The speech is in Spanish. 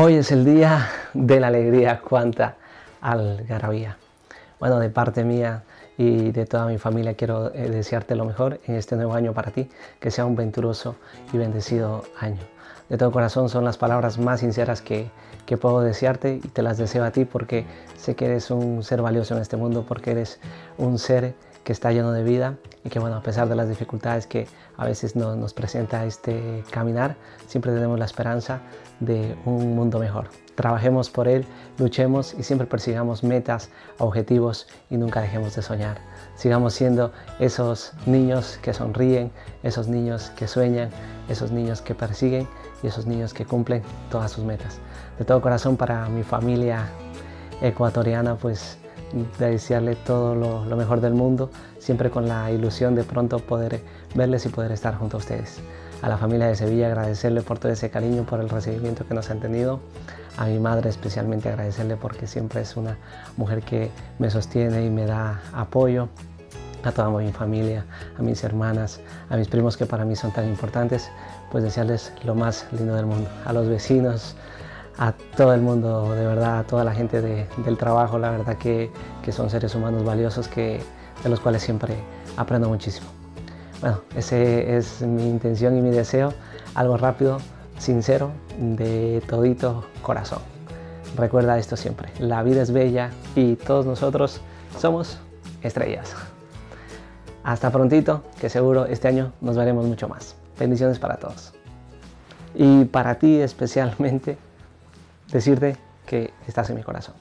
Hoy es el día de la alegría cuanta algarabía. Bueno, de parte mía y de toda mi familia quiero eh, desearte lo mejor en este nuevo año para ti, que sea un venturoso y bendecido año. De todo corazón son las palabras más sinceras que, que puedo desearte y te las deseo a ti porque sé que eres un ser valioso en este mundo, porque eres un ser que está lleno de vida y que bueno, a pesar de las dificultades que a veces nos presenta este caminar, siempre tenemos la esperanza de un mundo mejor. Trabajemos por él, luchemos y siempre persigamos metas, objetivos y nunca dejemos de soñar. Sigamos siendo esos niños que sonríen, esos niños que sueñan, esos niños que persiguen y esos niños que cumplen todas sus metas. De todo corazón para mi familia ecuatoriana, pues de desearle todo lo, mejor del mundo, siempre con la ilusión de pronto poder verles y poder estar junto a ustedes. A la familia de Sevilla agradecerle por todo ese cariño, por el recibimiento que nos han tenido. A mi madre especialmente agradecerle porque siempre es una mujer que me sostiene y me da apoyo. A toda mi familia, a mis hermanas, a mis primos que para mí son tan importantes, pues desearles lo más lindo del mundo. A los vecinos, a todo el mundo, de verdad, a toda la gente del trabajo, la verdad que, son seres humanos valiosos que, de los cuales siempre aprendo muchísimo. Bueno, ese es mi intención y mi deseo, algo rápido, sincero, de todito corazón. Recuerda esto siempre, la vida es bella y todos nosotros somos estrellas. Hasta prontito, que seguro este año nos veremos mucho más. Bendiciones para todos. Y para ti especialmente, decirte que estás en mi corazón.